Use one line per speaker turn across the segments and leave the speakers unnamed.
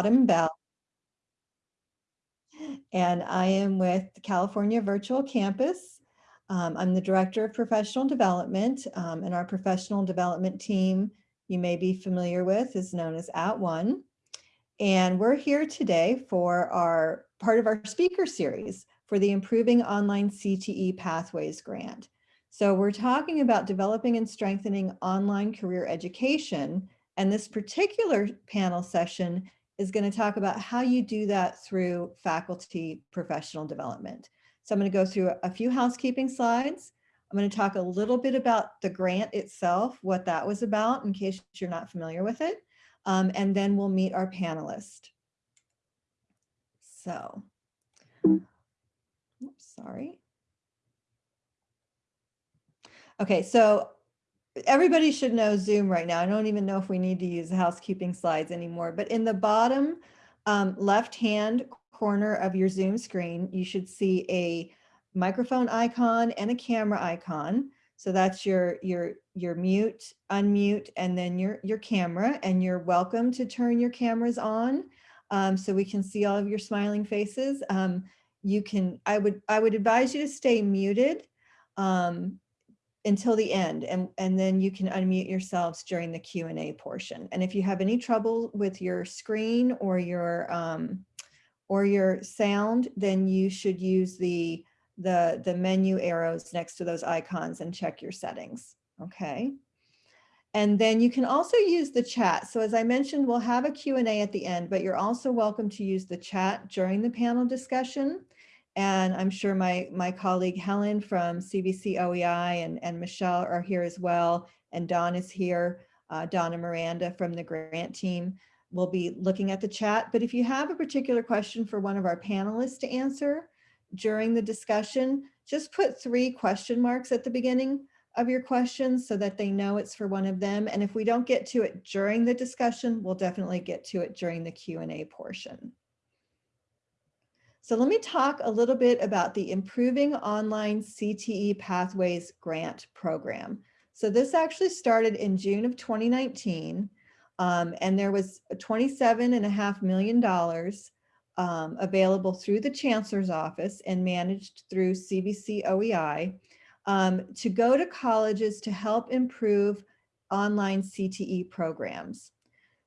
Autumn Bell. And I am with the California Virtual Campus. Um, I'm the Director of Professional Development um, and our professional development team you may be familiar with is known as At One. And we're here today for our part of our speaker series for the Improving Online CTE Pathways Grant. So we're talking about developing and strengthening online career education. And this particular panel session is going to talk about how you do that through faculty professional development. So I'm going to go through a few housekeeping slides. I'm going to talk a little bit about the grant itself, what that was about in case you're not familiar with it. Um, and then we'll meet our panelist. So, oops, sorry. Okay, so everybody should know Zoom right now. I don't even know if we need to use housekeeping slides anymore, but in the bottom um, left-hand corner of your Zoom screen, you should see a microphone icon and a camera icon. So that's your, your, your mute, unmute, and then your, your camera, and you're welcome to turn your cameras on um, so we can see all of your smiling faces. Um, you can, I would, I would advise you to stay muted um, until the end and, and then you can unmute yourselves during the Q&A portion. And if you have any trouble with your screen or your um, or your sound, then you should use the, the, the menu arrows next to those icons and check your settings, okay? And then you can also use the chat. So as I mentioned, we'll have a Q&A at the end, but you're also welcome to use the chat during the panel discussion. And I'm sure my, my colleague Helen from CVC OEI and, and Michelle are here as well. And Don is here, uh, Donna Miranda from the grant team will be looking at the chat. But if you have a particular question for one of our panelists to answer during the discussion, just put three question marks at the beginning of your questions so that they know it's for one of them. And if we don't get to it during the discussion, we'll definitely get to it during the Q&A portion. So let me talk a little bit about the Improving Online CTE Pathways Grant Program. So this actually started in June of 2019, um, and there was $27.5 million um, available through the Chancellor's Office and managed through CVC OEI um, to go to colleges to help improve online CTE programs.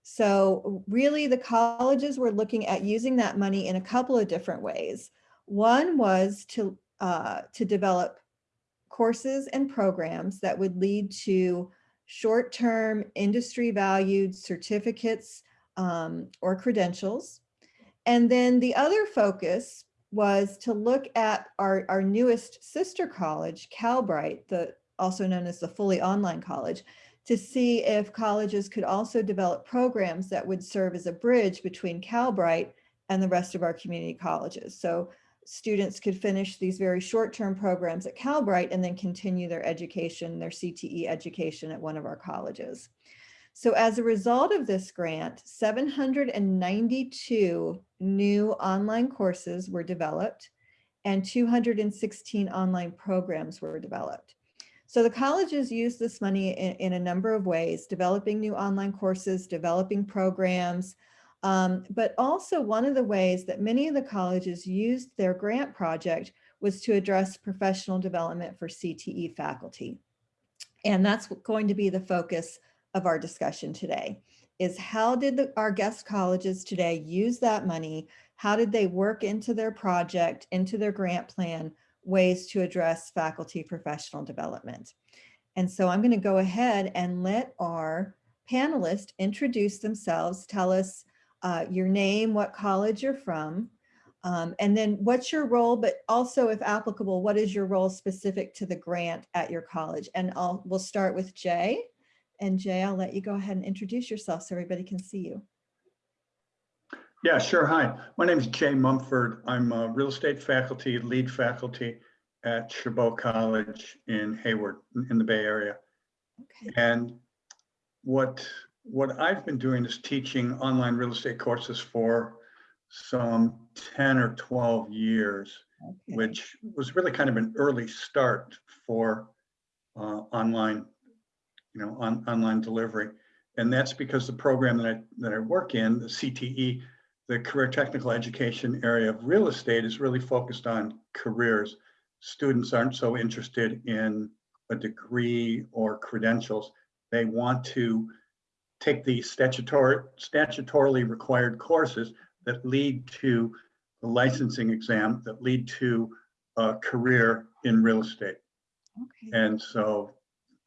So really the colleges were looking at using that money in a couple of different ways. One was to, uh, to develop courses and programs that would lead to short-term industry valued certificates um, or credentials. And then the other focus was to look at our, our newest sister college, Calbright, the, also known as the fully online college, to see if colleges could also develop programs that would serve as a bridge between Calbright and the rest of our community colleges. So students could finish these very short-term programs at Calbright and then continue their education, their CTE education at one of our colleges. So as a result of this grant, 792 new online courses were developed and 216 online programs were developed. So the colleges use this money in, in a number of ways, developing new online courses, developing programs, um, but also one of the ways that many of the colleges used their grant project was to address professional development for CTE faculty. And that's going to be the focus of our discussion today, is how did the, our guest colleges today use that money? How did they work into their project, into their grant plan ways to address faculty professional development. And so I'm going to go ahead and let our panelists introduce themselves, tell us uh, your name, what college you're from, um, and then what's your role, but also if applicable, what is your role specific to the grant at your college? And I'll, we'll start with Jay. And Jay, I'll let you go ahead and introduce yourself so everybody can see you.
Yeah, sure. Hi, my name is Jay Mumford. I'm a real estate faculty, lead faculty at Chabot College in Hayward in the Bay Area. Okay. And what what I've been doing is teaching online real estate courses for some 10 or 12 years, okay. which was really kind of an early start for uh, online, you know, on, online delivery. And that's because the program that I, that I work in, the CTE, the career technical education area of real estate is really focused on careers. Students aren't so interested in a degree or credentials. They want to take the statutory, statutorily required courses that lead to the licensing exam, that lead to a career in real estate.
Okay,
And so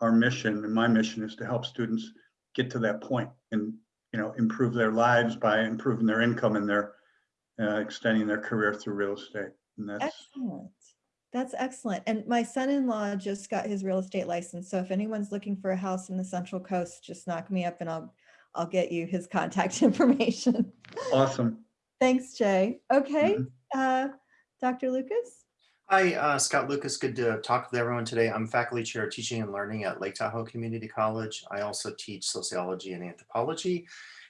our mission and my mission is to help students get to that point and, you know, improve their lives by improving their income and their uh, extending their career through real estate. And that's,
excellent. That's excellent. And my son-in-law just got his real estate license. So if anyone's looking for a house in the Central Coast, just knock me up and I'll, I'll get you his contact information.
awesome.
Thanks, Jay. Okay,
Mhm.
uh, Dr. Lucas?
Hi, uh, Scott Lucas. Good to talk with everyone today. I'm faculty chair of teaching and learning at Lake Tahoe Community College. I also teach sociology and anthropology.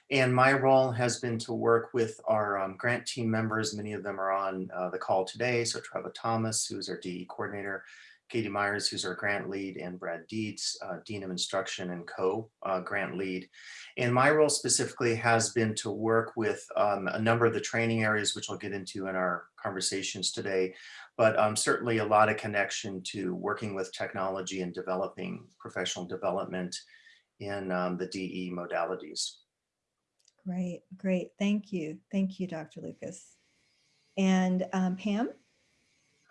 And my role has been to work with our um, grant team members. Many of them are on uh, the call today. So Trevor Thomas, who's our DE coordinator, Katie Myers, who's our grant lead, and Brad Deeds, uh, Dean of Instruction and co-grant lead. And my role specifically has been to work with um, a number of the training areas, which I'll get into in our conversations today, but um, certainly a lot of connection to working with technology and developing professional development in um, the DE modalities.
Great, great. Thank you. Thank you, Dr. Lucas. And um, Pam?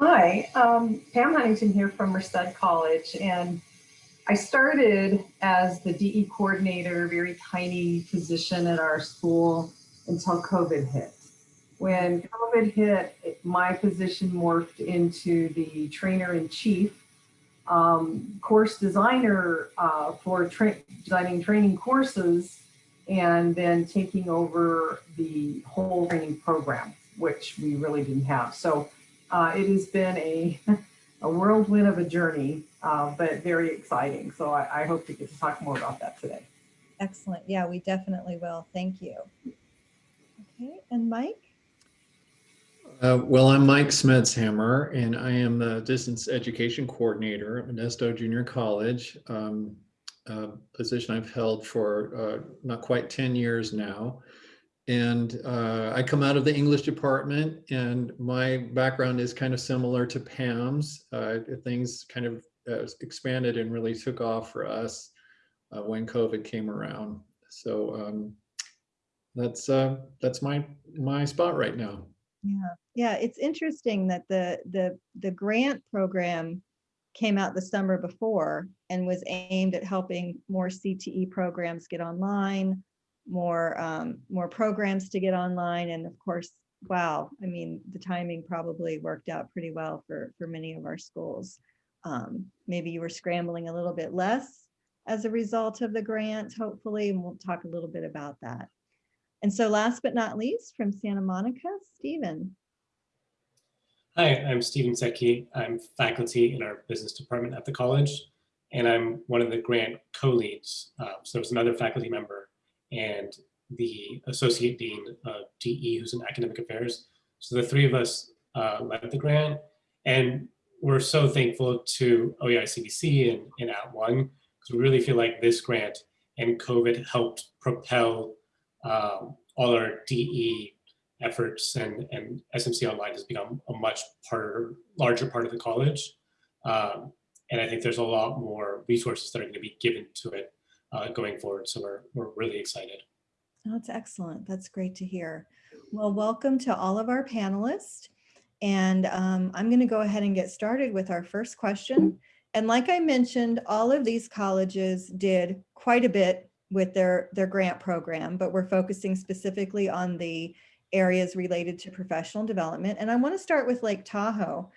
Hi, um, Pam Huntington here from Merced College, and I started as the DE coordinator, very tiny position at our school until COVID hit. When COVID hit, it- my position morphed into the trainer in chief, um, course designer uh, for tra- designing training courses, and then taking over the whole training program, which we really didn't have. So uh, it has been a, a whirlwind of a journey, uh, but very exciting. So I, I hope to get to talk more about that today.
Excellent. Yeah, we definitely will. Thank you. Okay, and Mike?
Uh, well, I'm Mike Smedshammer, and I am the distance education coordinator at Modesto Junior College. Um, a position I've held for uh, not quite 10 years now. And uh, I come out of the English department, and my background is kind of similar to Pam's. Uh, things kind of uh, expanded and really took off for us when COVID came around. So um, that's that's my my spot right now.
Yeah, yeah, it's interesting that the, the, the grant program came out the summer before and was aimed at helping more CTE programs get online, more, um, more programs to get online. And of course, wow, I mean, the timing probably worked out pretty well for, for many of our schools. Um, maybe you were scrambling a little bit less as a result of the grant, hopefully, and we'll talk a little bit about that. And so last but not least, from Santa Monica, Stephen.
Hi, I'm Stephen Secchi. I'm faculty in our business department at the college, and I'm one of the grant co-leads. Uh, so there's another faculty member and the associate dean of DE, who's in academic affairs. So the three of us uh, led the grant, and we're so thankful to E OEI CVC and, and At One because we really feel like this grant and COVID helped propel um, all our DE efforts and, and SMC Online has become a much part, larger part of the college. Um, and I think there's a lot more resources that are going to be given to it uh, going forward. So we're, we're really excited.
Oh, That's excellent. That's great to hear. Well, welcome to all of our panelists. And um, I'm going to go ahead and get started with our first question. And like I mentioned, all of these colleges did quite a bit with their, their grant program, but we're focusing specifically on the areas related to professional development. And I want to start with Lake Tahoe.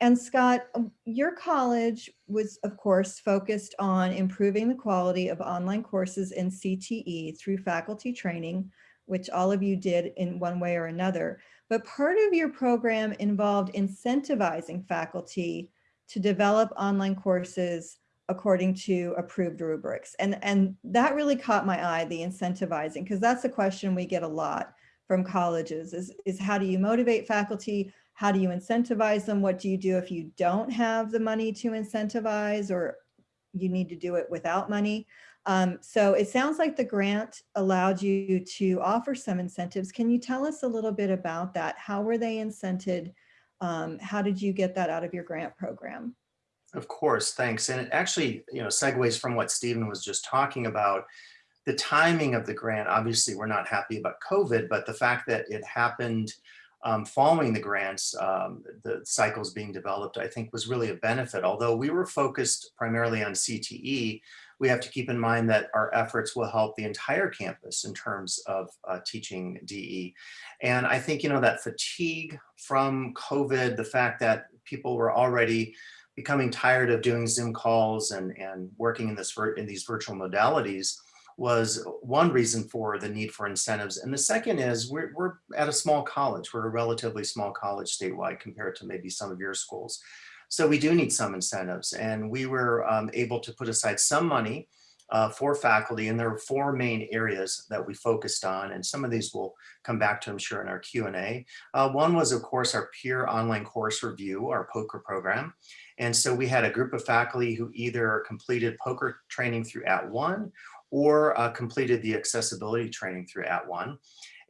And Scott, your college was, of course, focused on improving the quality of online courses in CTE through faculty training, which all of you did in one way or another. But part of your program involved incentivizing faculty to develop online courses according to approved rubrics. And, and that really caught my eye, the incentivizing, because that's a question we get a lot from colleges is, is how do you motivate faculty? How do you incentivize them? What do you do if you don't have the money to incentivize or you need to do it without money? Um, so it sounds like the grant allowed you to offer some incentives. Can you tell us a little bit about that? How were they incented? Um, how did you get that out of your grant program?
Of course, thanks. And it actually, you know, segues from what Stephen was just talking about. The timing of the grant, obviously, we're not happy about COVID, but the fact that it happened um, following the grants, um, the cycles being developed, I think was really a benefit. Although we were focused primarily on CTE, we have to keep in mind that our efforts will help the entire campus in terms of uh, teaching DE. And I think, you know, that fatigue from COVID, the fact that people were already becoming tired of doing Zoom calls and, and working in, this, in these virtual modalities was one reason for the need for incentives. And the second is we're, we're at a small college. We're a relatively small college statewide compared to maybe some of your schools. So we do need some incentives and we were um, able to put aside some money uh, for faculty and there are four main areas that we focused on and some of these we'll come back to I'm sure in our Q&A. Uh, one was of course our peer online course review, our POCR program. And so we had a group of faculty who either completed POCR training through At One or uh, completed the accessibility training through At One.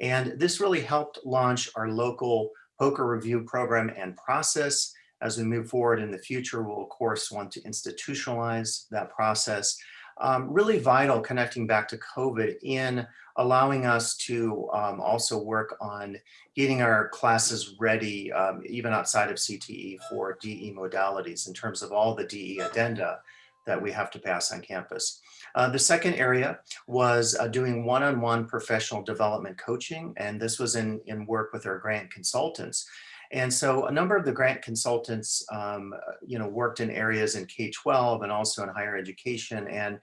And this really helped launch our local POCR review program and process. As we move forward in the future, we'll of course want to institutionalize that process. Um, really vital connecting back to COVID in allowing us to um, also work on getting our classes ready, um, even outside of CTE for DE modalities in terms of all the DE addenda that we have to pass on campus. Uh, the second area was uh, doing one-on-one -on -one professional development coaching, and this was in, in work with our grant consultants. And so a number of the grant consultants, um, you know, worked in areas in K-12 and also in higher education and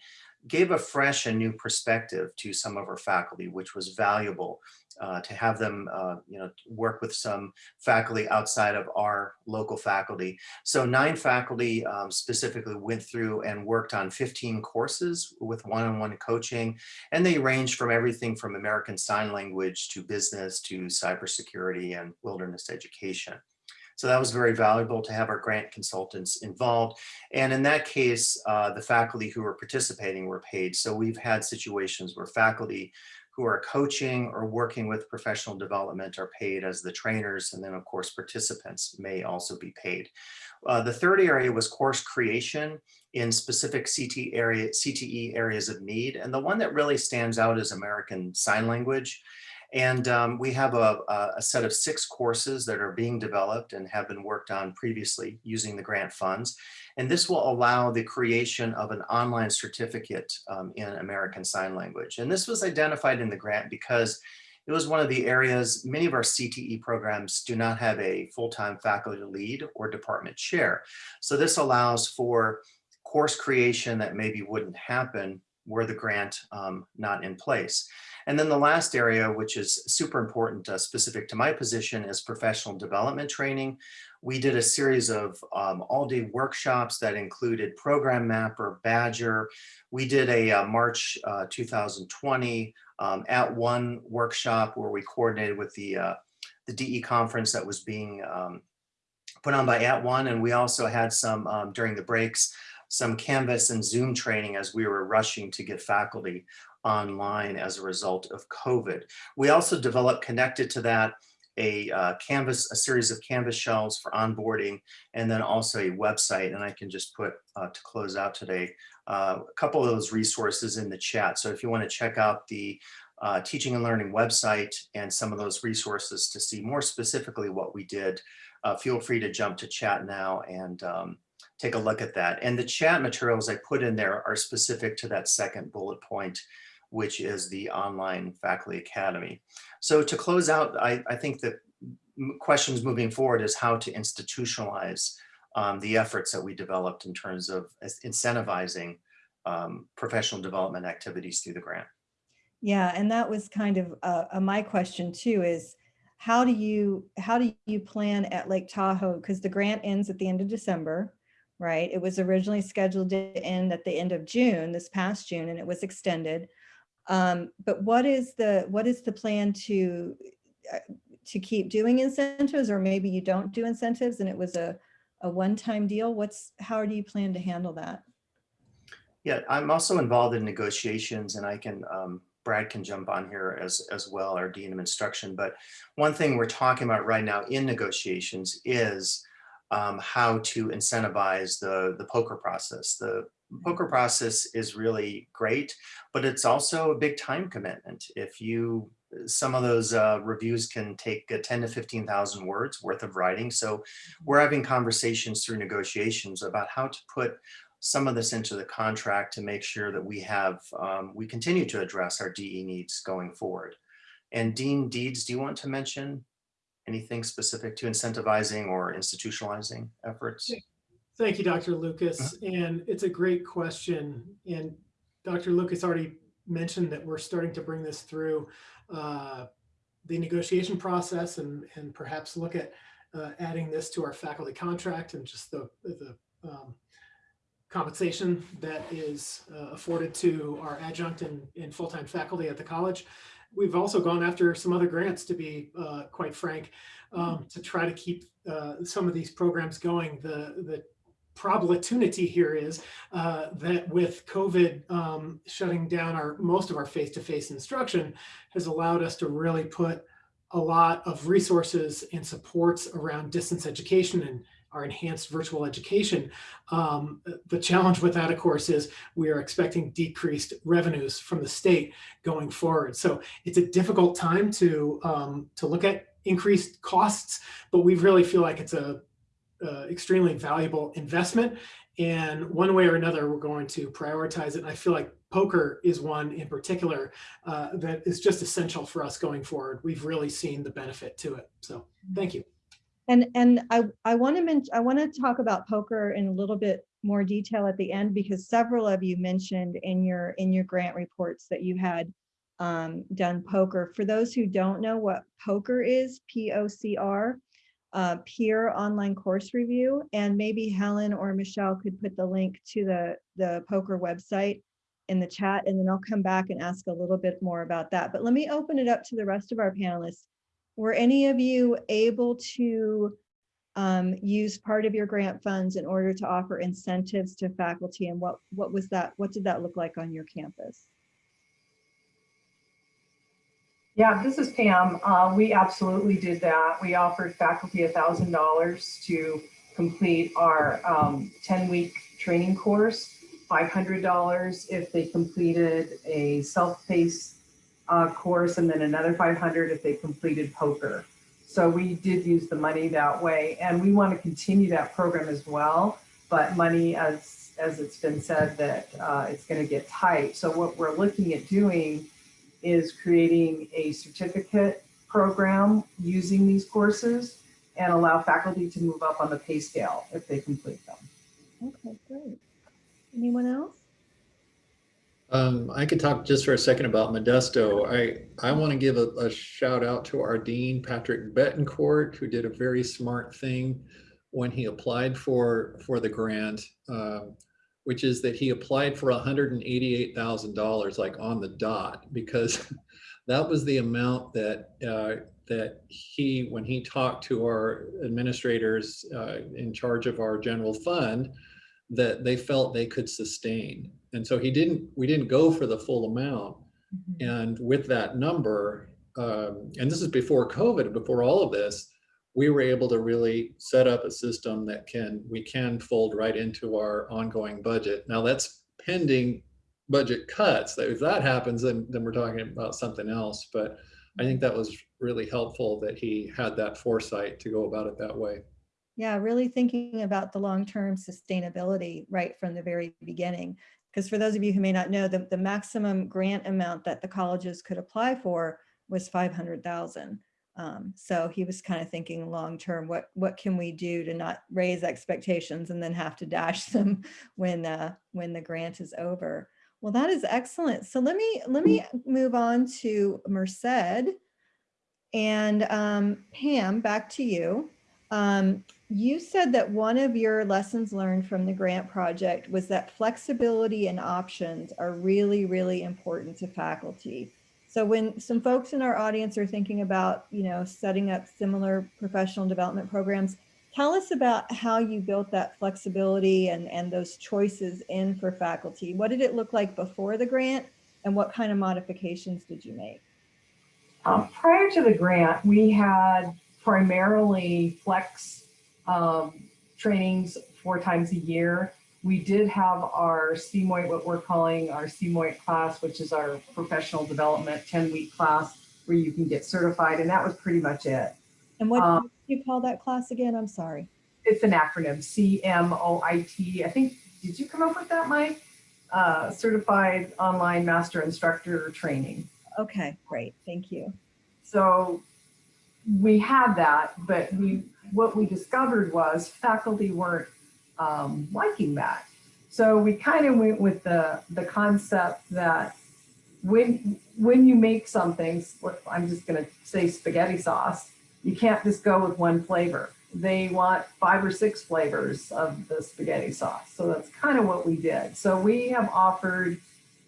gave a fresh and new perspective to some of our faculty, which was valuable uh, to have them, uh, you know, work with some faculty outside of our local faculty. So nine faculty um, specifically went through and worked on 15 courses with one-on-one -on -one coaching, and they ranged from everything from American Sign Language to business to cybersecurity and wilderness education. So that was very valuable to have our grant consultants involved. And in that case, uh, the faculty who were participating were paid. So we've had situations where faculty who are coaching or working with professional development are paid as the trainers. And then of course, participants may also be paid. Uh, the third area was course creation in specific CT area, CTE areas of need. And the one that really stands out is American Sign Language. And um, we have a, a, set of six courses that are being developed and have been worked on previously using the grant funds. And this will allow the creation of an online certificate um, in American Sign Language. And this was identified in the grant because it was one of the areas, many of our CTE programs do not have a full-time faculty lead or department chair. So this allows for course creation that maybe wouldn't happen were the grant um, not in place. And then the last area, which is super important, uh, specific to my position, is professional development training. We did a series of um, all-day workshops that included Program Mapper, Badger. We did a uh, March uh, 2020 um, at one workshop where we coordinated with the, uh, the DE conference that was being um, put on by At One. And we also had some um, during the breaks, some Canvas and Zoom training as we were rushing to get faculty online as a result of COVID. We also developed connected to that a uh, Canvas, a series of Canvas shelves for onboarding, and then also a website. And I can just put uh, to close out today, uh, a couple of those resources in the chat. So if you want to check out the uh, teaching and learning website and some of those resources to see more specifically what we did, uh, feel free to jump to chat now and um, take a look at that. And the chat materials I put in there are specific to that second bullet point which is the online faculty academy. So to close out, I, I think that questions moving forward is how to institutionalize um, the efforts that we developed in terms of incentivizing um, professional development activities through the grant.
Yeah, and that was kind of uh, uh, my question too is how do you how do you plan at Lake Tahoe because the grant ends at the end of December, right? It was originally scheduled to end at the end of June, this past June, and it was extended. Um, but what is the what is the plan to uh, to keep doing incentives or maybe you don't do incentives and it was a, a one-time deal? What's how do you plan to handle that?
Yeah, I'm also involved in negotiations and I can, um, Brad can jump on here as, as well, our Dean of Instruction. But one thing we're talking about right now in negotiations is um, how to incentivize the, the POCR process. The POCR process is really great, but it's also a big time commitment. If you, some of those uh, reviews can take uh, 10 to 15,000 words worth of writing. So we're having conversations through negotiations about how to put some of this into the contract to make sure that we have, um, we continue to address our DE needs going forward. And Dean Deeds, do you want to mention anything specific to incentivizing or institutionalizing efforts?
Thank you, Dr. Lucas. And it's a great question. And Dr. Lucas already mentioned that we're starting to bring this through uh, the negotiation process and, and perhaps look at uh, adding this to our faculty contract and just the, the um, compensation that is uh, afforded to our adjunct and, and full-time faculty at the college. We've also gone after some other grants, to be uh, quite frank, um, to try to keep uh, some of these programs going. The, the opportunity here is uh, that with COVID um, shutting down our most of our face-to-face instruction has allowed us to really put a lot of resources and supports around distance education and our enhanced virtual education. Um, the challenge with that, of course, is we are expecting decreased revenues from the state going forward. So it's a difficult time to, um, to look at increased costs, but we really feel like it's a uh, extremely valuable investment. And one way or another, we're going to prioritize it. And I feel like POCR is one in particular uh, that is just essential for us going forward. We've really seen the benefit to it. So thank you.
And, and I, I want to mention, I want to talk about POCR in a little bit more detail at the end because several of you mentioned in your, in your grant reports that you had um, done POCR. For those who don't know what POCR is, P-O-C-R, uh, peer online course review, and maybe Helen or Michelle could put the link to the, the POCR website in the chat, and then I'll come back and ask a little bit more about that. But let me open it up to the rest of our panelists. Were any of you able to um, use part of your grant funds in order to offer incentives to faculty and what, what was that, what did that look like on your campus?
Yeah, this is Pam. Uh, we absolutely did that. We offered faculty $1,000 to complete our 10-week training course, $500 if they completed a self-paced uh, course, and then another 500 if they completed POCR. So we did use the money that way, and we want to continue that program as well. But money, as as it's been said, that uh, it's going to get tight. So what we're looking at doing is creating a certificate program using these courses and allow faculty to move up on the pay scale if they complete them.
Okay, great. Anyone else?
Um, I could talk just for a second about Modesto. I, I want to give a, a shout out to our dean, Patrick Betancourt, who did a very smart thing when he applied for, for the grant, um, which is that he applied for $188,000 like on the dot, because that was the amount that, uh, that he, when he talked to our administrators uh, in charge of our general fund, that they felt they could sustain. And so he didn't, we didn't go for the full amount. And with that number, um, and this is before COVID, before all of this, we were able to really set up a system that can, we can fold right into our ongoing budget. Now that's pending budget cuts. That If that happens, then, then we're talking about something else. But I think that was really helpful that he had that foresight to go about it that way.
Yeah, really thinking about the long-term sustainability right from the very beginning. Because for those of you who may not know, the, the maximum grant amount that the colleges could apply for was 500,000. Um, so he was kind of thinking long-term, what, what can we do to not raise expectations and then have to dash them when, uh, when the grant is over. Well, that is excellent. So let me, let me move on to Merced. And um, Pam, back to you. Um, you said that one of your lessons learned from the grant project was that flexibility and options are really, really important to faculty. So when some folks in our audience are thinking about, you know, setting up similar professional development programs, tell us about how you built that flexibility and, and those choices in for faculty. What did it look like before the grant and what kind of modifications did you make?
Um, prior to the grant, we had primarily flex um, trainings four times a year. We did have our CMOIT, what we're calling our CMOIT class, which is our professional development 10 week class where you can get certified. And that was pretty much it.
And what
Um,
do you call that class again? I'm sorry.
It's an acronym, CMOIT. I think, did you come up with that, Mike? Uh, Certified Online Master Instructor Training.
Okay, great. Thank you.
So we had that, but we, what we discovered was faculty weren't um, liking that. So we kind of went with the, the concept that when, when you make something, I'm just gonna say spaghetti sauce, you can't just go with one flavor. They want five or six flavors of the spaghetti sauce. So that's kind of what we did. So we have offered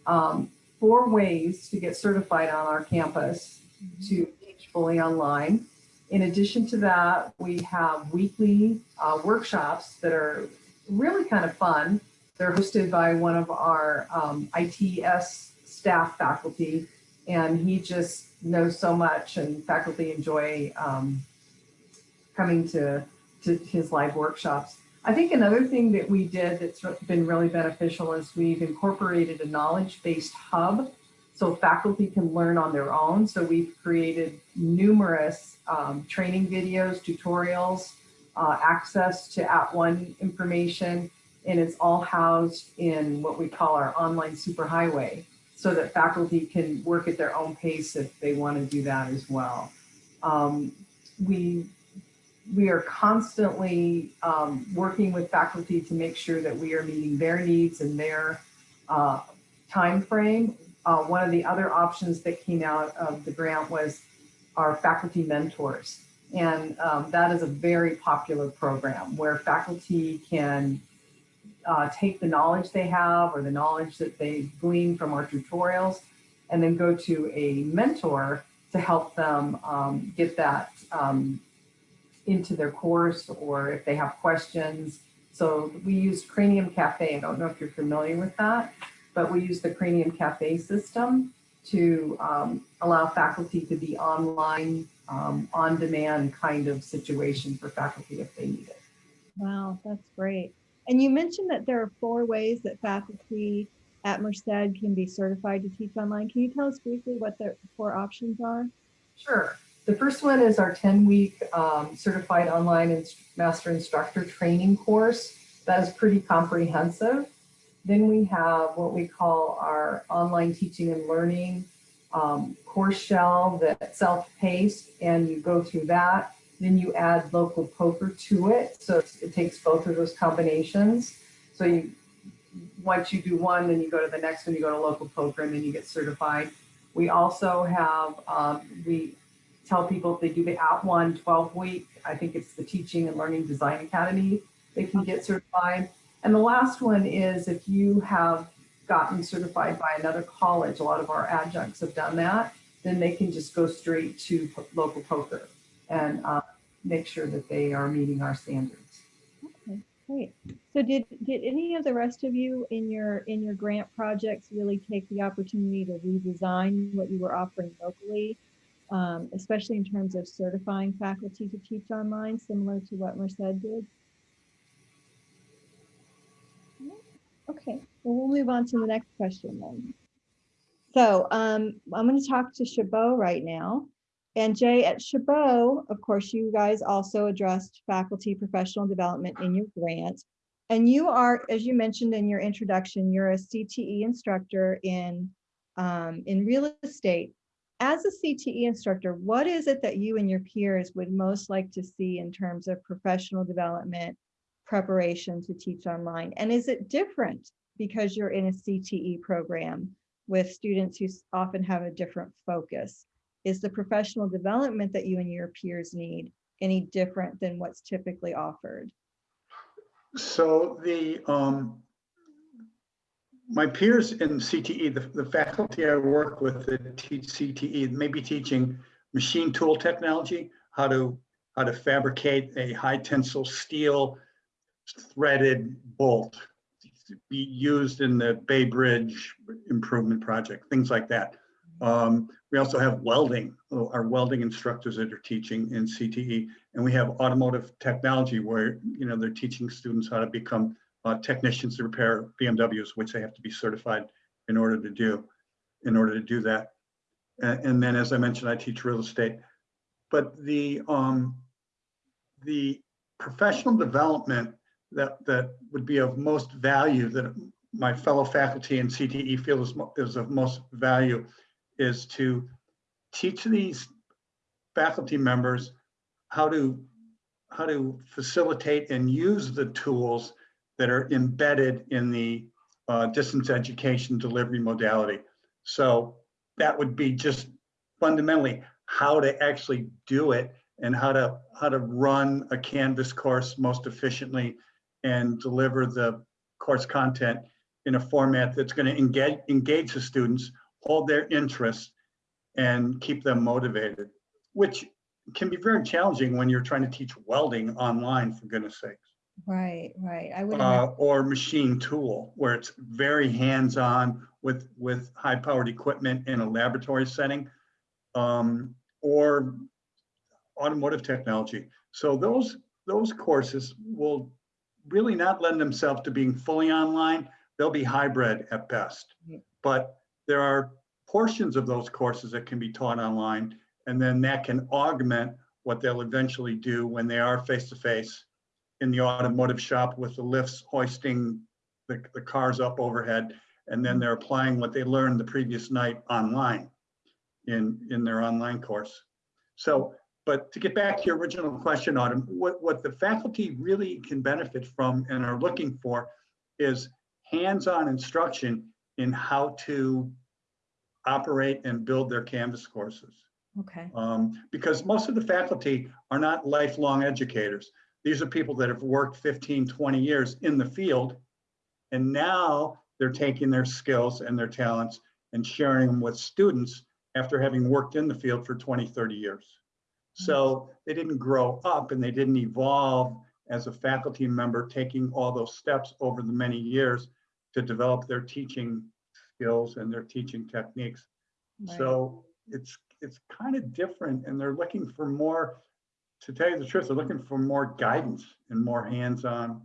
um, four ways to get certified on our campus to teach fully online. In addition to that, we have weekly uh, workshops that are really kind of fun. They're hosted by one of our um, ITS staff faculty, and he just knows so much, and faculty enjoy um, coming to, to his live workshops. I think another thing that we did that's been really beneficial is we've incorporated a knowledge-based hub so faculty can learn on their own. So we've created numerous um, training videos, tutorials, uh, access to At One information, and it's all housed in what we call our online superhighway so that faculty can work at their own pace if they want to do that as well. Um, we we are constantly um, working with faculty to make sure that we are meeting their needs and their uh, time frame. Uh, one of the other options that came out of the grant was our faculty mentors. And um, that is a very popular program where faculty can uh, take the knowledge they have or the knowledge that they glean from our tutorials and then go to a mentor to help them um, get that um, into their course or if they have questions. So we use Cranium Cafe. I don't know if you're familiar with that, but we use the Cranium Cafe system to um, allow faculty to be online, um, on-demand kind of situation for faculty if they need it.
Wow, that's great. And you mentioned that there are four ways that faculty at Merced can be certified to teach online. Can you tell us briefly what the four options are?
Sure. The first one is our 10-week um, certified online inst master instructor training course. That is pretty comprehensive. Then we have what we call our online teaching and learning um, course shell that's self-paced and you go through that. Then you add local POCR to it. So it takes both of those combinations. So you, once you do one, then you go to the next one, you go to local POCR and then you get certified. We also have, um, we tell people if they do the At One 12 week, I think it's the Teaching and Learning Design Academy, they can get certified. And the last one is if you have gotten certified by another college, a lot of our adjuncts have done that, then they can just go straight to local POCR and uh, make sure that they are meeting our standards.
Okay, great. So did did any of the rest of you in your in your grant projects really take the opportunity to redesign what you were offering locally, um, especially in terms of certifying faculty to teach online, similar to what Merced did? Okay, well, we'll move on to the next question then. So um, I'm going to talk to Chabot right now. And Jay, at Chabot, of course, you guys also addressed faculty professional development in your grant. And you are, as you mentioned in your introduction, you're a CTE instructor in, um, in real estate. As a CTE instructor, what is it that you and your peers would most like to see in terms of professional development preparation to teach online? And is it different because you're in a CTE program with students who often have a different focus? Is the professional development that you and your peers need any different than what's typically offered?
So the, um, my peers in CTE, the, the faculty I work with that teach CTE, may be teaching machine tool technology, how to how to fabricate a high tensile steel threaded bolt be used in the Bay Bridge improvement project, things like that. Um, we also have welding, uh, our welding instructors that are teaching in CTE, and we have automotive technology where, you know, they're teaching students how to become uh, technicians to repair BMWs, which they have to be certified in order to do, in order to do that. And, and then, as I mentioned, I teach real estate. But the, um, the professional development that, that would be of most value that my fellow faculty in CTE feel is, is of most value is to teach these faculty members how to, how to facilitate and use the tools that are embedded in the uh, distance education delivery modality. So that would be just fundamentally how to actually do it and how to how to run a Canvas course most efficiently and deliver the course content in a format that's going to engage engage the students, hold their interest, and keep them motivated, which can be very challenging when you're trying to teach welding online, for goodness sakes
Right, right. I would.
uh, or machine tool, where it's very hands-on with, with high-powered equipment in a laboratory setting, um, or automotive technology. So those, those courses will really not lend themselves to being fully online. They'll be hybrid at best.
Mm-hmm.
But there are portions of those courses that can be taught online, and then that can augment what they'll eventually do when they are face-to-face in the automotive shop with the lifts hoisting the, the cars up overhead. And then mm-hmm. they're applying what they learned the previous night online in, in their online course. So, but to get back to your original question, Autumn, what, what the faculty really can benefit from and are looking for is hands-on instruction in how to operate and build their Canvas courses.
Okay,
Um, because most of the faculty are not lifelong educators. These are people that have worked 15, 20 years in the field. And now they're taking their skills and their talents and sharing them with students after having worked in the field for 20, 30 years. So they didn't grow up and they didn't evolve as a faculty member, taking all those steps over the many years to develop their teaching skills and their teaching techniques.
right.
So it's, it's kind of different and they're looking for more, to tell you the truth, they're looking for more guidance and more hands-on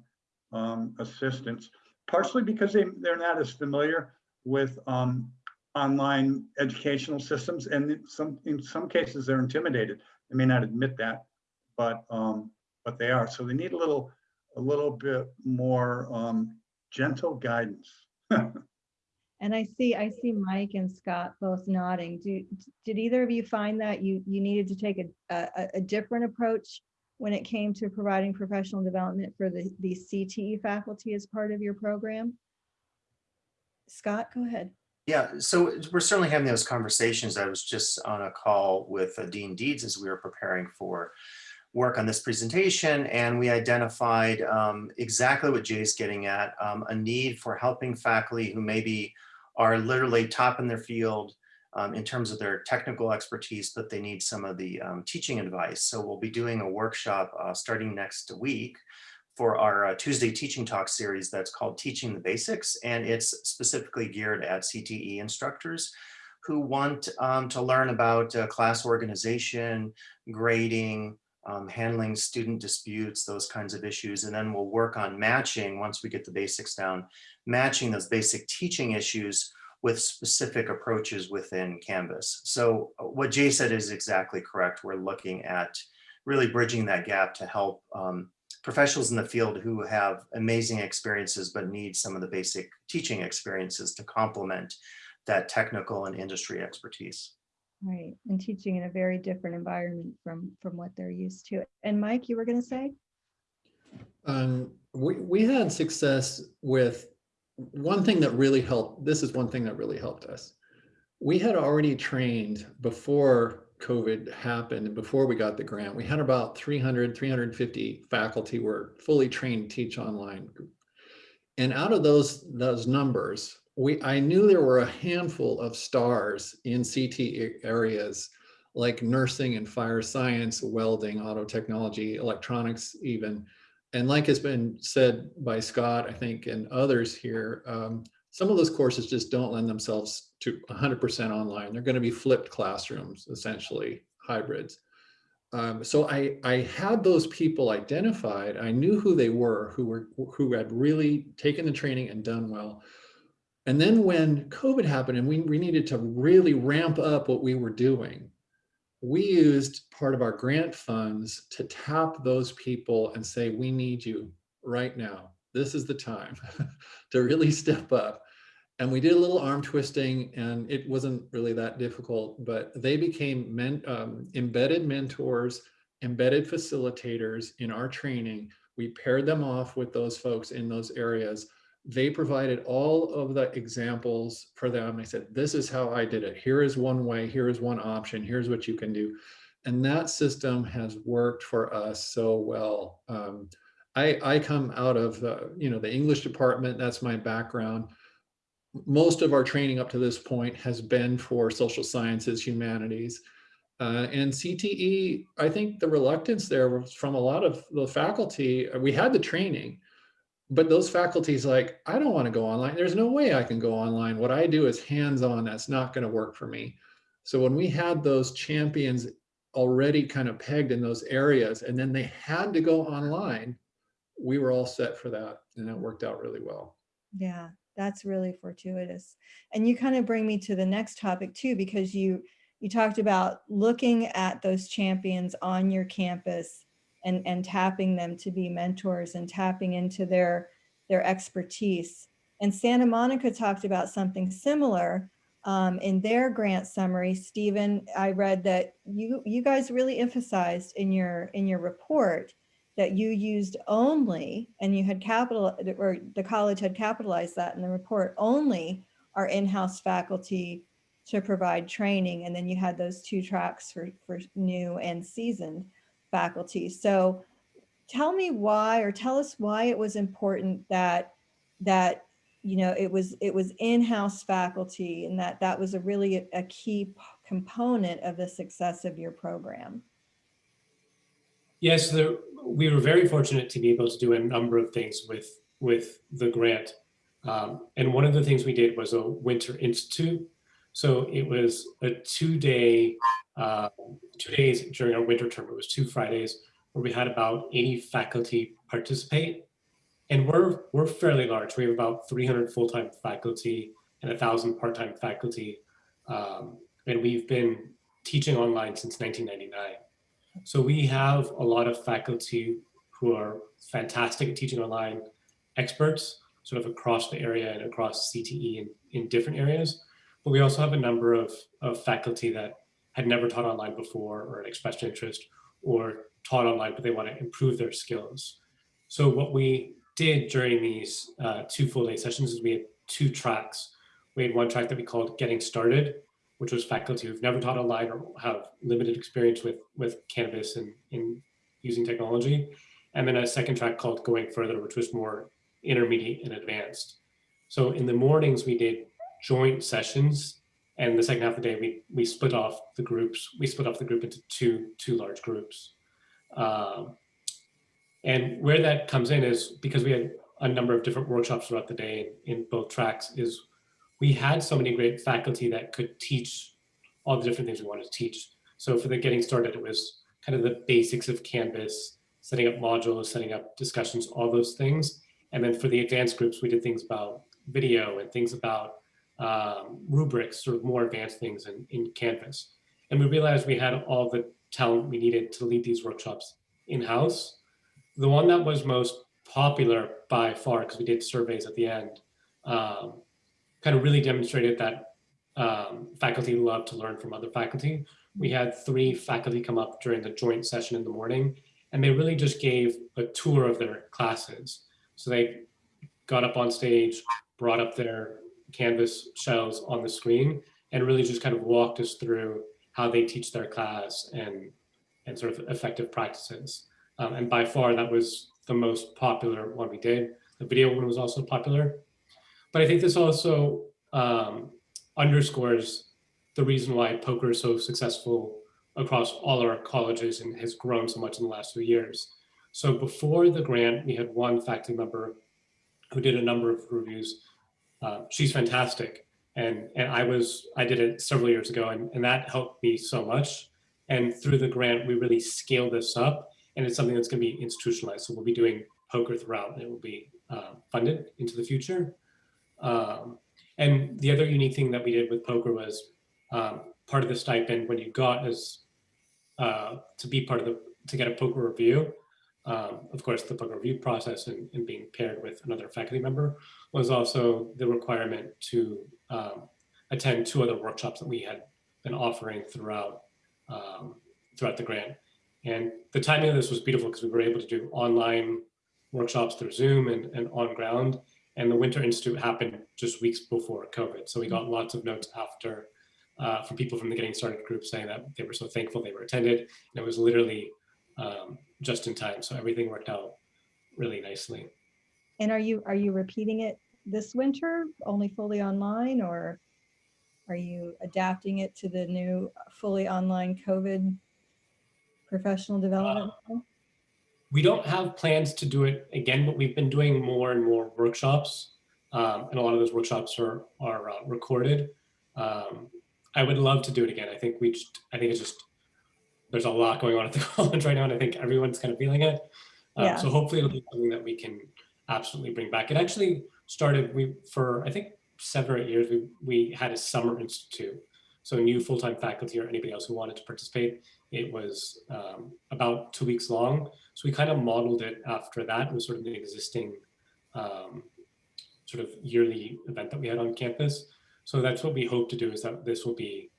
um, assistance. Partially because they, they're not as familiar with um, online educational systems and in some, in some cases they're intimidated. They may not admit that, but, um, but they are. So they need a little, a little bit more um, gentle guidance.
And I see, I see Mike and Scott both nodding. Do, did either of you find that you, you needed to take a, a, a different approach when it came to providing professional development for the, the CTE faculty as part of your program? Scott, go ahead.
Yeah, so we're certainly having those conversations. I was just on a call with uh, Dean Deeds as we were preparing for work on this presentation, and we identified um, exactly what Jay's getting at, um, a need for helping faculty who maybe are literally top in their field um, in terms of their technical expertise, but they need some of the um, teaching advice. So we'll be doing a workshop uh, starting next week for our uh, Tuesday teaching talk series that's called Teaching the Basics, and it's specifically geared at CTE instructors who want um, to learn about uh, class organization, grading, um, handling student disputes, those kinds of issues. And then we'll work on matching, once we get the basics down, matching those basic teaching issues with specific approaches within Canvas. So uh, what Jay said is exactly correct. We're looking at really bridging that gap to help um, professionals in the field who have amazing experiences but need some of the basic teaching experiences to complement that technical and industry expertise.
Right, and teaching in a very different environment from, from what they're used to. And Mike, you were gonna say?
Um, we, we had success with one thing that really helped. This is one thing that really helped us. We had already trained before COVID happened before we got the grant, we had about 300, 350 faculty were fully trained to teach online. And out of those, those numbers, we, I knew there were a handful of stars in CT areas like nursing and fire science, welding, auto technology, electronics even. And like has been said by Scott, I think, and others here, um, some of those courses just don't lend themselves to 100% online. They're going to be flipped classrooms, essentially hybrids. Um, so I, I had those people identified. I knew who they were, who were who had really taken the training and done well. And then when COVID happened and we, we needed to really ramp up what we were doing, we used part of our grant funds to tap those people and say, we need you right now. This is the time to really step up. And we did a little arm twisting and it wasn't really that difficult, but they became men, um, embedded mentors, embedded facilitators in our training. We paired them off with those folks in those areas. They provided all of the examples for them. They said, this is how I did it. Here is one way, here is one option, here's what you can do. And that system has worked for us so well. Um, I, I come out of you know, the English department, that's my background most of our training up to this point has been for social sciences, humanities. Uh, and CTE, I think the reluctance there was from a lot of the faculty. We had the training, but those faculties like, I don't want to go online. There's no way I can go online. What I do is hands-on. That's not going to work for me. So when we had those champions already kind of pegged in those areas, and then they had to go online, we were all set for that. And it worked out really well.
Yeah, that's really fortuitous. And you kind of bring me to the next topic too, because you you talked about looking at those champions on your campus and, and tapping them to be mentors and tapping into their, their expertise. And Santa Monica talked about something similar um, in their grant summary. Stephen, I read that you, you guys really emphasized in your, in your report that you used only, and you had capital, or the college had capitalized that in the report, only our in-house faculty to provide training. And then you had those two tracks for, for new and seasoned faculty. So tell me why, or tell us why it was important that, that, you know, it was, it was in-house faculty and that that was a really a, a key component of the success of your program.
Yes, there, we were very fortunate to be able to do a number of things with with the grant. Um, and one of the things we did was a winter institute. So it was a two-day, uh, two days during our winter term. It was two Fridays where we had about 80 faculty participate. And we're we're fairly large. We have about 300 full-time faculty and a thousand part-time faculty. Um, and we've been teaching online since 1999. So we have a lot of faculty who are fantastic at teaching online, experts sort of across the area and across CTE in, in different areas. But we also have a number of, of faculty that had never taught online before or expressed interest or taught online, but they want to improve their skills. So what we did during these uh, two full day sessions is we had two tracks. We had one track that we called Getting Started, which was faculty who've never taught online or have limited experience with, with Canvas and in using technology. And then a second track called Going Further, which was more intermediate and advanced. So in the mornings, we did joint sessions. And the second half of the day, we, we split off the groups. We split off the group into two, two large groups. Um, and where that comes in is because we had a number of different workshops throughout the day in both tracks is we had so many great faculty that could teach all the different things we wanted to teach. So for the getting started, it was kind of the basics of Canvas, setting up modules, setting up discussions, all those things. And then for the advanced groups, we did things about video and things about um, rubrics, sort of more advanced things in, in Canvas. And we realized we had all the talent we needed to lead these workshops in-house. The one that was most popular by far, because we did surveys at the end, um, kind of really demonstrated that um, faculty love to learn from other faculty. We had three faculty come up during the joint session in the morning, and they really just gave a tour of their classes. So they got up on stage, brought up their Canvas shells on the screen, and really just kind of walked us through how they teach their class and, and sort of effective practices. Um, and by far, that was the most popular one we did. The video one was also popular. But I think this also um, underscores the reason why POCR is so successful across all our colleges and has grown so much in the last few years. So before the grant, we had one faculty member who did a number of reviews. Uh, she's fantastic. And, and I was, I did it several years ago and, and that helped me so much. And through the grant, we really scaled this up and it's something that's gonna be institutionalized. So we'll be doing POCR throughout and it will be uh, funded into the future. Um, and the other unique thing that we did with POCR was um, part of the stipend when you got is uh, to be part of the, to get a POCR review. Um, of course, the POCR review process and, and, being paired with another faculty member was also the requirement to um, attend two other workshops that we had been offering throughout um, throughout the grant. And the timing of this was beautiful because we were able to do online workshops through Zoom and, and on ground. And the Winter Institute happened just weeks before COVID. So we got lots of notes after uh, from people from the Getting Started group saying that they were so thankful they were attended. And it was literally um, just in time. So everything worked out really nicely.
And are you, are you repeating it this winter, only fully online, or are you adapting it to the new fully online COVID professional development? plan?
We don't have plans to do it again, but we've been doing more and more workshops. Um, and a lot of those workshops are, are uh, recorded. Um, I would love to do it again. I think we just, I think it's just, there's a lot going on at the college right now, and I think everyone's kind of feeling it. Um,
Yeah.
So hopefully it'll be something that we can absolutely bring back. It actually started, we, for I think seven or eight years, we, we had a summer institute. So new full-time faculty or anybody else who wanted to participate, it was um, about two weeks long. So we kind of modeled it after that. It was sort of an existing um, sort of yearly event that we had on campus. So that's what we hope to do is that this will be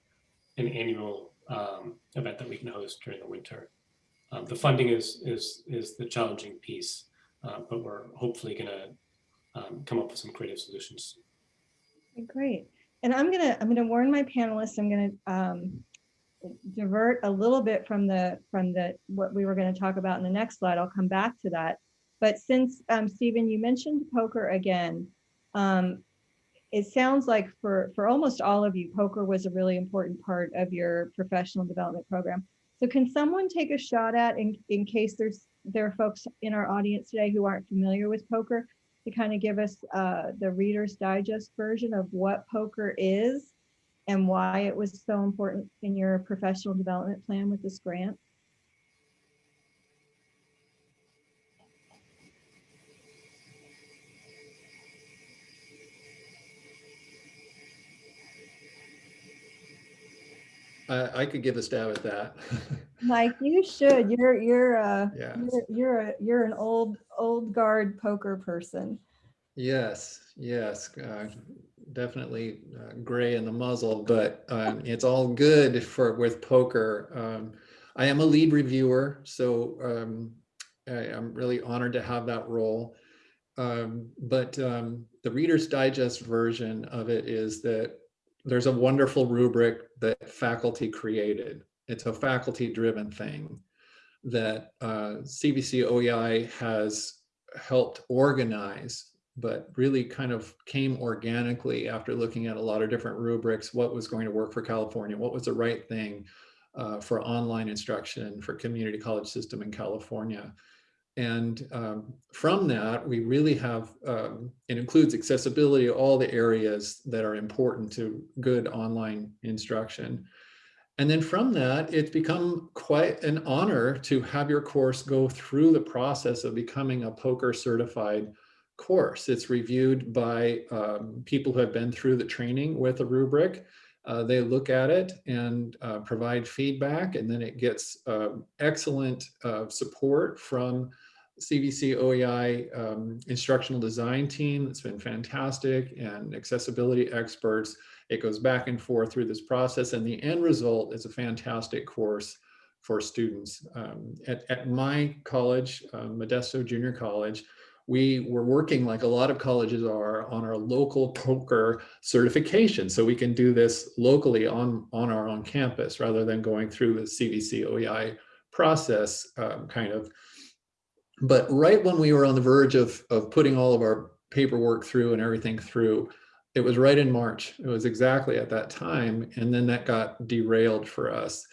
an annual um, event that we can host during the winter. Um, the funding is is is the challenging piece, uh, but we're hopefully going to um, come up with some creative solutions.
Great. And I'm gonna, I'm gonna warn my panelists, I'm gonna um, divert a little bit from the, from the, what we were gonna talk about in the next slide. I'll come back to that. But since, um, Stephen, you mentioned POCR again, um, it sounds like for, for almost all of you, POCR was a really important part of your professional development program. So can someone take a shot at, in, in case there's, there are folks in our audience today who aren't familiar with POCR, to kind of give us uh, the Reader's Digest version of what POCR is and why it was so important in your professional development plan with this grant?
I, I could give a stab at that.
Mike, you should. You're you're uh
Yes.
you're you're a you're an old old guard POCR person.
Yes, yes, uh, definitely uh, gray in the muzzle, but um, it's all good for with POCR. Um, I am a lead reviewer, so um, I, I'm really honored to have that role. Um, but um, the Reader's Digest version of it is that there's a wonderful rubric that faculty created. It's a faculty-driven thing that uh, CVC OEI has helped organize but really kind of came organically after looking at a lot of different rubrics, what was going to work for California, what was the right thing uh, for online instruction for community college system in California. And um, from that, we really have, um, it includes accessibility, all the areas that are important to good online instruction. And then from that, it's become quite an honor to have your course go through the process of becoming a POCR certified course. It's reviewed by um, people who have been through the training with a rubric. Uh, they look at it and uh, provide feedback, and then it gets uh, excellent support from CVC OEI um, instructional design team. It's been fantastic and accessibility experts. It goes back and forth through this process, and the end result is a fantastic course for students. Um, at, at my college, uh, Modesto Junior College, we were working like a lot of colleges are on our local POCR certification. So we can do this locally on, on our own campus rather than going through the CVC OEI process um, kind of. But right when we were on the verge of, of putting all of our paperwork through and everything through, it was right in March. It was exactly at that time. And then that got derailed for us.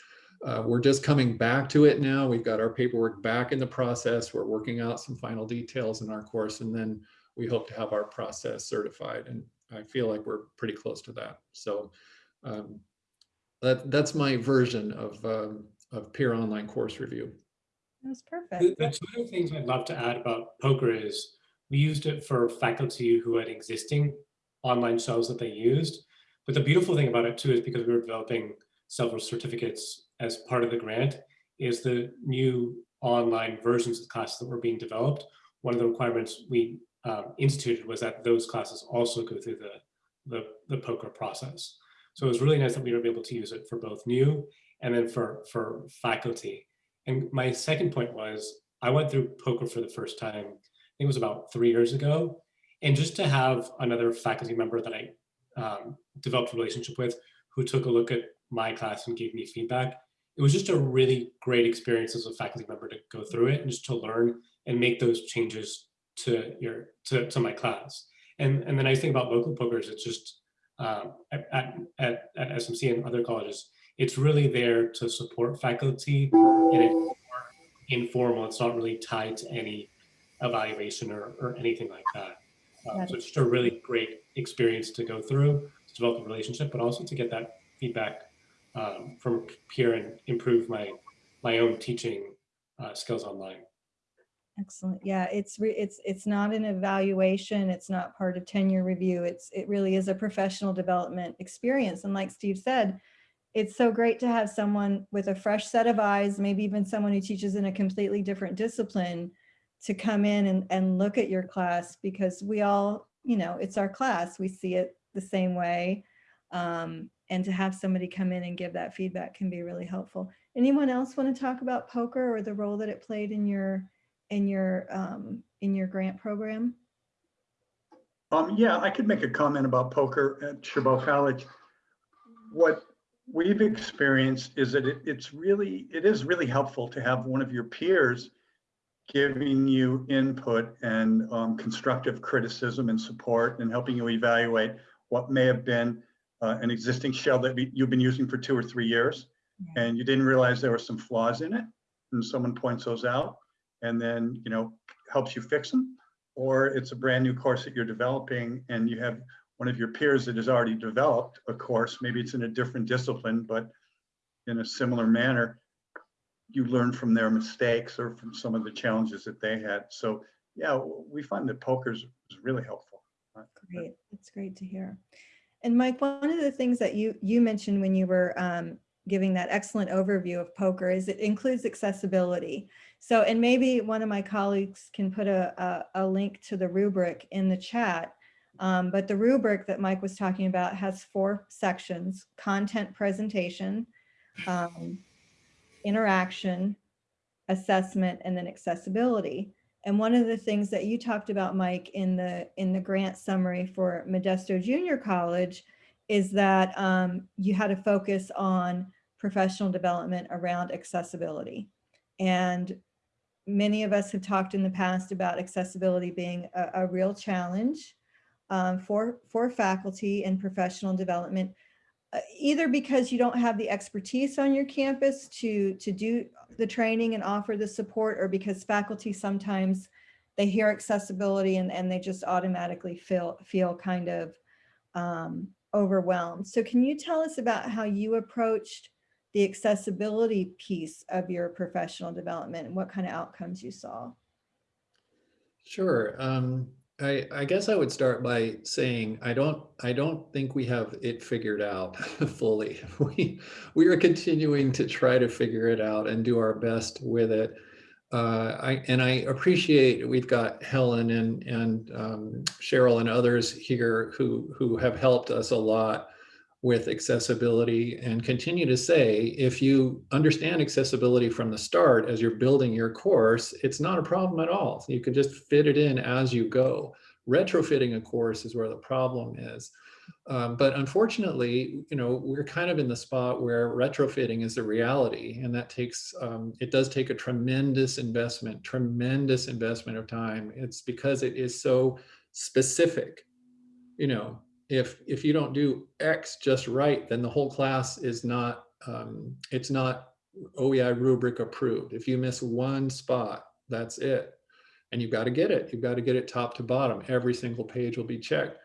Uh, we're just coming back to it now. We've got our paperwork back in the process. We're working out some final details in our course, and then we hope to have our process certified. And I feel like we're pretty close to that. So um, that, that's my version of, um, of peer online course review.
That's was
The,
perfect.
the two other things I'd love to add about POCR is we used it for faculty who had existing online shells that they used. But the beautiful thing about it too is because we were developing several certificates as part of the grant is the new online versions of classes that were being developed. One of the requirements we um, instituted was that those classes also go through the, the, the POCR process. So it was really nice that we were able to use it for both new and then for, for faculty. And my second point was I went through POCR for the first time, I think it was about three years ago. And just to have another faculty member that I um, developed a relationship with who took a look at my class and gave me feedback, it was just a really great experience as a faculty member to go through it and just to learn and make those changes to your to, to my class. And and the nice thing about local POCR is it's just um, at, at, at, SMC and other colleges, it's really there to support faculty and it's more informal. It's not really tied to any evaluation or, or anything like that. Um, so it's just a really great experience to go through, to develop a relationship, but also to get that feedback um, from peer and improve my my own teaching uh, skills online.
Excellent. Yeah, it's, it's, it's not an evaluation. It's not part of tenure review. It's, it really is a professional development experience. And like Steve said, it's so great to have someone with a fresh set of eyes, maybe even someone who teaches in a completely different discipline to come in and, and look at your class because we all, you know, it's our class. We see it the same way. Um, and to have somebody come in and give that feedback can be really helpful. Anyone else want to talk about POCR or the role that it played in your in your um, in your grant program?
Um, yeah, I could make a comment about POCR at Chabot College. What we've experienced is that it, it's really, it is really helpful to have one of your peers giving you input and um, constructive criticism and support and helping you evaluate what may have been uh, an existing shell that be- you've been using for two or three years
Yeah.
and you didn't realize there were some flaws in it and someone points those out and then, you know, helps you fix them. Or it's a brand new course that you're developing and you have one of your peers that has already developed a course, maybe it's in a different discipline, but in a similar manner, you learn from their mistakes or from some of the challenges that they had. So yeah, we find that POCR's is really helpful.
Great, that's great to hear. And Mike, one of the things that you you mentioned when you were um, giving that excellent overview of POCR is it includes accessibility. So, and maybe one of my colleagues can put a, a, a link to the rubric in the chat. Um, but the rubric that Mike was talking about has four sections, content presentation, um, interaction, assessment, and then accessibility. And one of the things that you talked about, Mike, in the in the grant summary for Modesto Junior College is that um, you had a focus on professional development around accessibility. And many of us have talked in the past about accessibility being a, a real challenge um, for, for faculty and professional development, either because you don't have the expertise on your campus to, to do the training and offer the support, or because faculty sometimes they hear accessibility and, and they just automatically feel, feel kind of um, overwhelmed. So can you tell us about how you approached the accessibility piece of your professional development and what kind of outcomes you saw?
Sure. Um, I, I guess I would start by saying I don't I don't think we have it figured out fully. We we are continuing to try to figure it out and do our best with it. Uh, I and I appreciate we've got Helen and and um, Cheryl and others here who who have helped us a lot with accessibility and continue to say if you understand accessibility from the start as you're building your course it's not a problem at all. You can just fit it in as you go. Retrofitting a course is where the problem is. Um, but unfortunately you know we're kind of in the spot where retrofitting is the reality and that takes um, it does take a tremendous investment tremendous investment of time. It's because it is so specific you know if if you don't do X just right, then the whole class is not um, it's not OEI rubric approved. If you miss one spot, that's it. And you've got to get it. You've got to get it top to bottom. Every single page will be checked.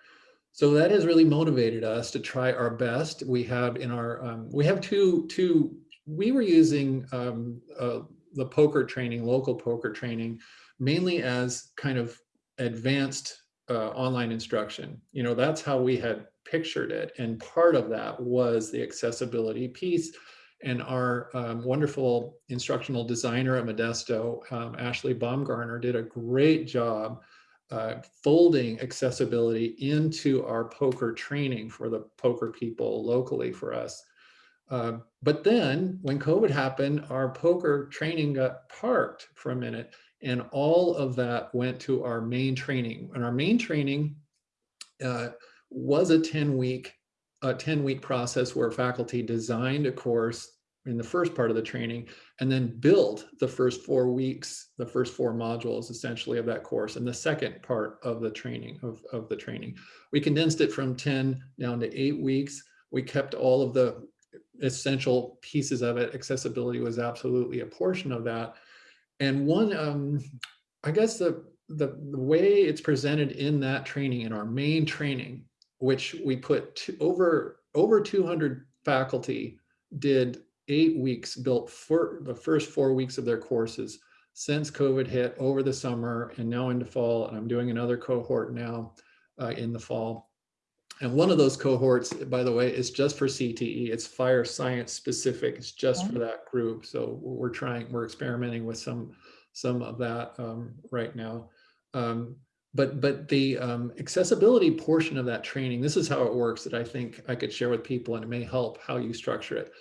So that has really motivated us to try our best. We have in our, um, we have two, two, we were using um, uh, the POCR training, local POCR training, mainly as kind of advanced uh, online instruction. You know, that's how we had pictured it. And part of that was the accessibility piece. And our um, wonderful instructional designer at Modesto, um, Ashley Baumgartner, did a great job uh, folding accessibility into our POCR training for the POCR people locally for us. Uh, but then when COVID happened, our POCR training got parked for a minute and all of that went to our main training. And our main training uh, was a 10 week, a 10 week process where faculty designed a course in the first part of the training and then build the first four weeks, the first four modules essentially of that course and the second part of the training of, of the training. We condensed it from 10 down to eight weeks. We kept all of the essential pieces of it. Accessibility was absolutely a portion of that. And one, um, I guess the, the, the way it's presented in that training, in our main training, which we put to, over, over 200 faculty did eight weeks built for the first four weeks of their courses since COVID hit over the summer and now into fall. And I'm doing another cohort now uh, in the fall. And one of those cohorts, by the way, is just for CTE. It's fire science specific. It's just for that group. So we're trying, we're experimenting with some, some of that um, right now. Um, but but the um, accessibility portion of that training, this is how it works that I think I could share with people and it may help how you structure it.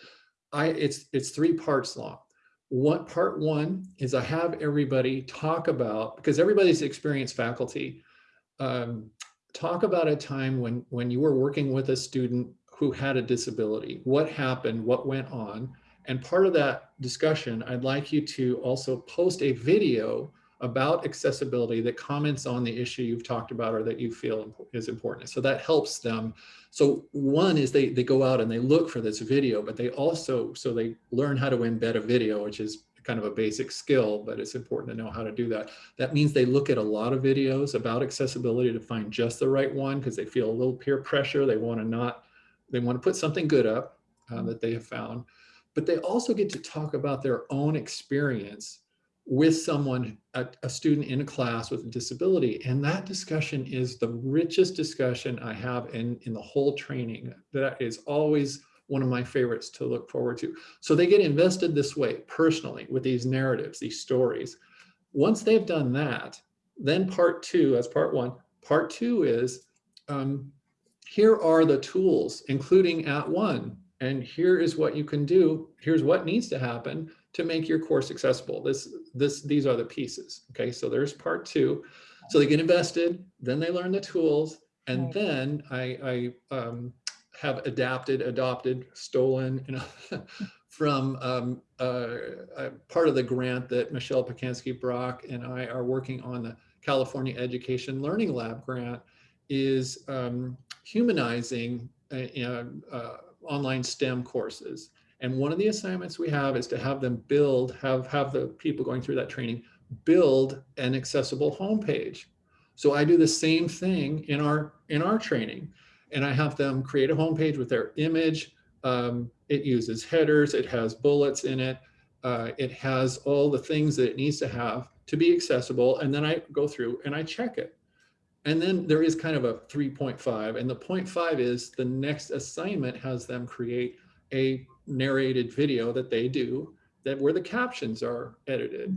I it's it's three parts long. What part one is I have everybody talk about because everybody's experienced faculty. Um, talk about a time when when you were working with a student who had a disability. What happened? What went on? And part of that discussion, I'd like you to also post a video about accessibility that comments on the issue you've talked about or that you feel is important. So that helps them. So one is they, they go out and they look for this video, but they also, so they learn how to embed a video, which is kind of a basic skill, but it's important to know how to do that. That means they look at a lot of videos about accessibility to find just the right one because they feel a little peer pressure. They want to not, they want to put something good up uh, that they have found, but they also get to talk about their own experience with someone, a, a, student in a class with a disability. And that discussion is the richest discussion I have in, in the whole training. That is always one of my favorites to look forward to. So they get invested this way personally with these narratives, these stories. Once they've done that, then part two, as part one, part two is, um, here are the tools, including @ONE, and here is what you can do. Here's what needs to happen to make your course accessible. This, this, these are the pieces. Okay, so there's part two. So they get invested, then they learn the tools, and
Right.
then I, I um, have adapted, adopted, stolen, you know, from um, uh, part of the grant that Michelle Pacansky Brock and I are working on the California Education Learning Lab grant is um, humanizing uh, uh, online STEM courses. And one of the assignments we have is to have them build, have, have the people going through that training, build an accessible homepage. So I do the same thing in our, in our training. And I have them create a homepage with their image. Um, it uses headers, it has bullets in it. Uh, it has all the things that it needs to have to be accessible. And then I go through and I check it. And then there is kind of a 3.5 and the 0.5 is the next assignment has them create a narrated video that they do that where the captions are edited.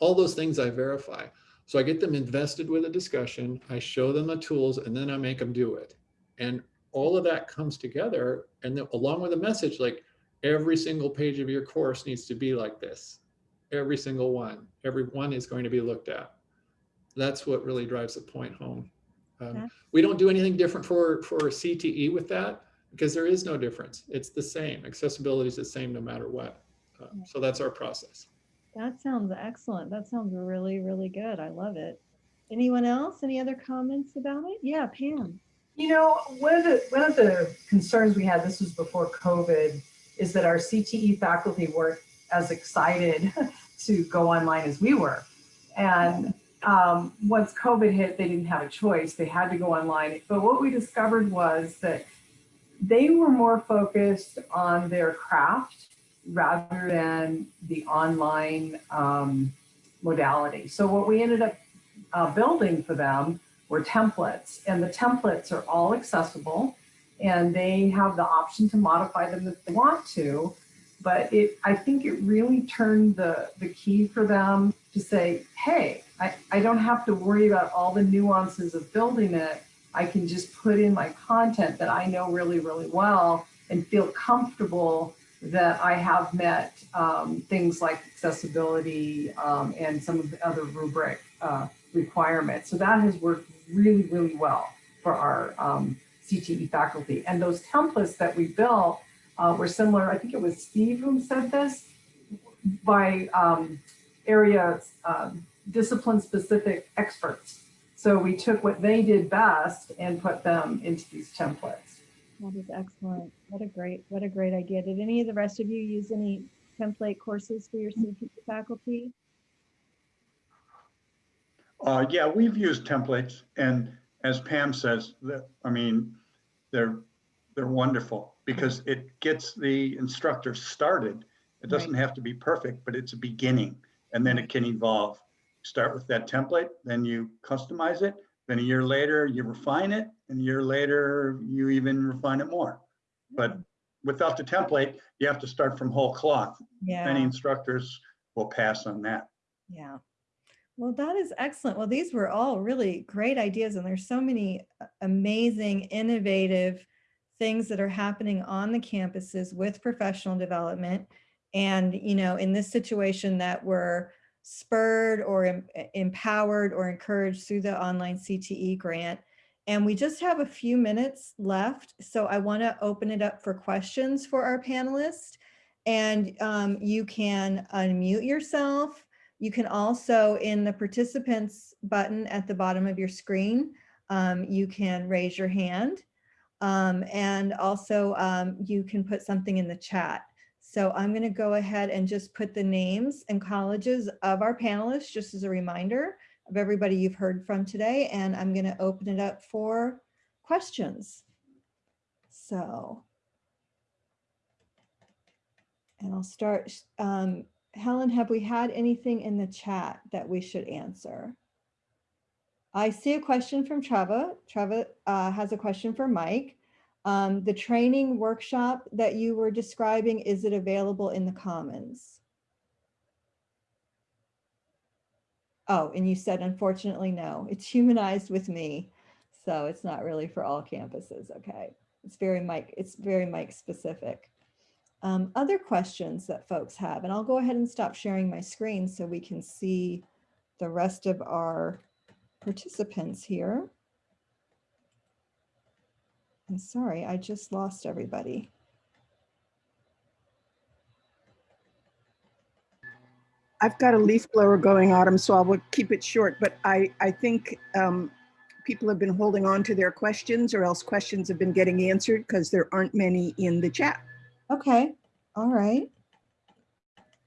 All those things I verify. So I get them invested with a discussion, I show them the tools, and then I make them do it. And all of that comes together and then along with a message like every single page of your course needs to be like this. Every single one, every one is going to be looked at. That's what really drives the point home. Um,
Yeah.
we don't do anything different for, for CTE with that because there is no difference. It's the same. Accessibility is the same no matter what.
Yeah.
so that's our process.
That sounds excellent. That sounds really, really good. I love it. Anyone else? Any other comments about it? Yeah, Pam.
You know, one of the one of the concerns we had, this was before COVID, is that our CTE faculty weren't as excited to go online as we were. And um, once COVID hit, they didn't have a choice. They had to go online. But what we discovered was that they were more focused on their craft rather than the online um, modality. So what we ended up uh, building for them were templates and the templates are all accessible and they have the option to modify them if they want to. But it, I think it really turned the, the key for them to say, hey, I, I don't have to worry about all the nuances of building it. I can just put in my content that I know really, really well and feel comfortable that I have met um, things like accessibility um, and some of the other rubric uh, requirements. So that has worked really, really well for our um, CTE faculty. And those templates that we built uh, were similar, I think it was Steve who said this, by um, area um, discipline specific experts. So we took what they did best and put them into these templates.
That is excellent. What a great, what a great idea. Did any of the rest of you use any template courses for your CTE faculty?
Uh, yeah, we've used templates and as Pam says, I mean, they're, they're wonderful because it gets the instructor started. It doesn't have to be perfect, but it's a beginning and then it can evolve. Start with that template, then you customize it. Then a year later, you refine it and a year later, you even refine it more. But without the template, you have to start from whole cloth.
Yeah.
Many instructors will pass on that.
yeah. Well, that is excellent. Well, these were all really great ideas and there's so many uh, amazing, innovative things that are happening on the campuses with professional development. And, you know, in this situation that were spurred or em- empowered or encouraged through the online CTE grant. And we just have a few minutes left. So I want to open it up for questions for our panelists. And um, you can unmute yourself. You can also, in the participants button at the bottom of your screen, um, you can raise your hand. Um, and also um, you can put something in the chat. So I'm going to go ahead and just put the names and colleges of our panelists, just as a reminder of everybody you've heard from today. And I'm going to open it up for questions. So. And I'll start, um, Helen, have we had anything in the chat that we should answer? I see a question from Treva. Treva uh, has a question for Mike. Um, the training workshop that you were describing, is it available in the Commons? Oh, and you said unfortunately, no, it's humanized with me. So it's not really for all campuses. Okay. It's very Mike, it's very Mike specific. Um, other questions that folks have, and I'll go ahead and stop sharing my screen so we can see the rest of our participants here. I'm sorry, I just lost everybody.
I've got a leaf blower going, Autumn, so I will keep it short, but I, I think um, people have been holding on to their questions or else questions have been getting answered because there aren't many in the chat.
Okay, all right.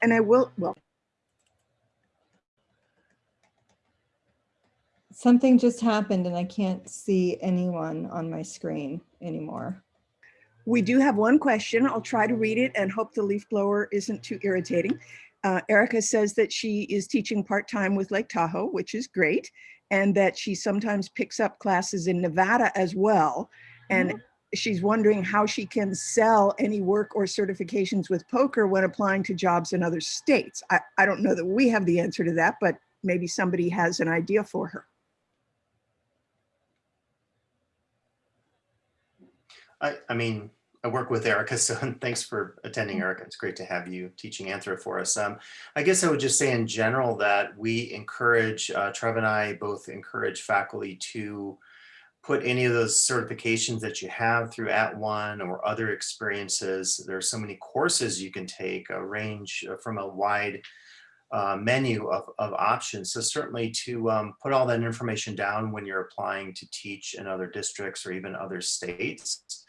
And I will, well,
Something just happened and I can't see anyone on my screen anymore.
we do have one question. I'll try to read it and hope the leaf blower isn't too irritating. Uh, Erica says that she is teaching part-time with Lake Tahoe, which is great, and that she sometimes picks up classes in Nevada as well. And she's wondering how she can sell any work or certifications with POCR when applying to jobs in other states. I, I don't know that we have the answer to that, but maybe somebody has an idea for her.
I, I mean, I work with Erica, so thanks for attending, Erica. It's great to have you teaching Anthro for us. Um, I guess I would just say in general that we encourage, uh, Trev and I both encourage faculty to put any of those certifications that you have through @ONE or other experiences. There are so many courses you can take, a range uh, from a wide uh, menu of, of options. So certainly to um, put all that information down when you're applying to teach in other districts or even other states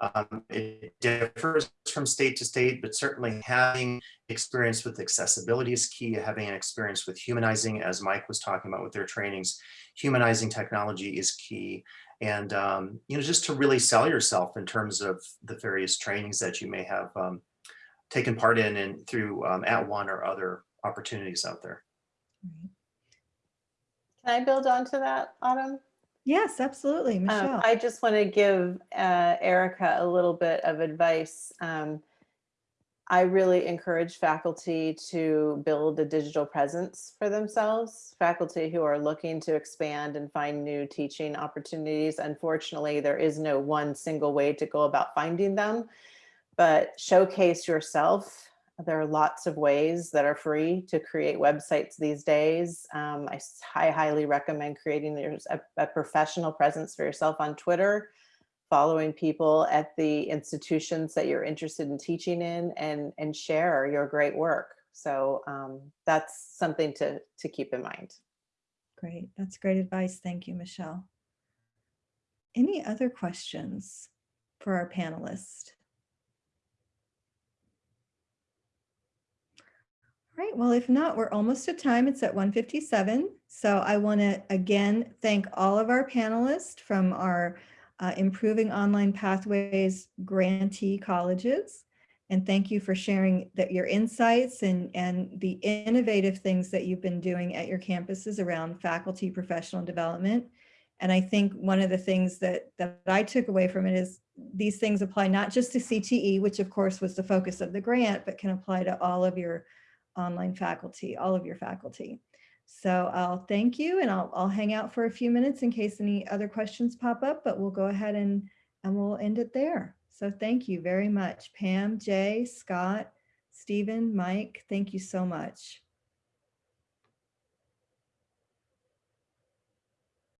Um, it differs from state to state, but certainly having experience with accessibility is key. Having an experience with humanizing, as Mike was talking about with their trainings, humanizing technology is key. And, um, you know, just to really sell yourself in terms of the various trainings that you may have um, taken part in and through um, @ONE or other opportunities out there.
Can I build on to that, Autumn?
Yes, absolutely,
Um,
Michelle.
I just want to give uh, Erica a little bit of advice. Um, I really encourage faculty to build a digital presence for themselves. Faculty who are looking to expand and find new teaching opportunities. Unfortunately, there is no one single way to go about finding them, but showcase yourself. There are lots of ways that are free to create websites these days. Um, I, highly recommend creating a, a professional presence for yourself on Twitter, following people at the institutions that you're interested in teaching in and, and share your great work. So um, that's something to, to keep in mind.
Great, that's great advice. Thank you, Michelle. Any other questions for our panelists? All right, well, if not, we're almost at time. It's at 157. So I want to again thank all of our panelists from our uh, Improving Online Pathways grantee colleges. And thank you for sharing that your insights and, and the innovative things that you've been doing at your campuses around faculty professional development. And I think one of the things that, that I took away from it is these things apply not just to CTE, which of course was the focus of the grant, but can apply to all of your online faculty, all of your faculty. So I'll thank you and I'll, I'll hang out for a few minutes in case any other questions pop up, but we'll go ahead and, and we'll end it there. So thank you very much, Pam, Jay, Scott, Stephen, Mike, thank you so much.